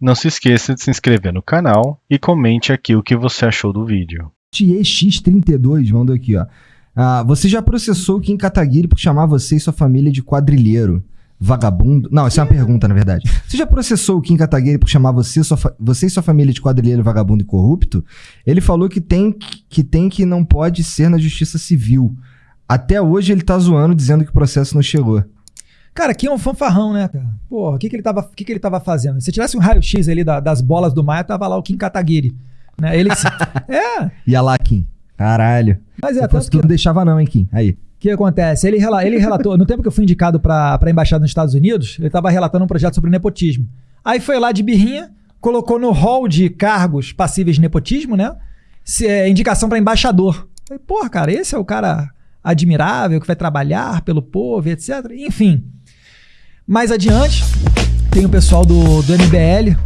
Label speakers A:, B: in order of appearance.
A: Não se esqueça de se inscrever no canal e comente aqui o que você achou do vídeo.
B: TX32 mandou aqui, ó. Ah, você já processou Kim Kataguiri por chamar você e sua família de quadrilheiro? Vagabundo? Não, isso é uma pergunta, na verdade. Você já processou o Kim Kataguiri por chamar você, sua você e sua família de quadrilheiro, vagabundo e corrupto? Ele falou que tem que tem que não pode ser na justiça civil. Até hoje ele tá zoando, dizendo que o processo não chegou.
C: Cara, aqui é um fanfarrão, né, cara? Porra, o que, que, ele, tava, o que, que ele tava fazendo? Se tivesse um raio-x ali da- das bolas do Maia, tava lá o Kim Kataguiri. Né? Ele, é,
B: E a lá, Kim. Caralho.
C: mas é,
B: Se fosse
C: que,
B: tu, não deixava não, hein, Kim? Aí.
C: O que acontece? Ele, rela- ele relatou, no tempo que eu fui indicado para a embaixada nos Estados Unidos, ele estava relatando um projeto sobre nepotismo. Aí foi lá de birrinha, colocou no hall de cargos passíveis de nepotismo, né? Se- é, indicação para embaixador. Falei, porra, cara, esse é o cara admirável que vai trabalhar pelo povo, etc. Enfim. Mais adiante, tem o pessoal do, do MBL,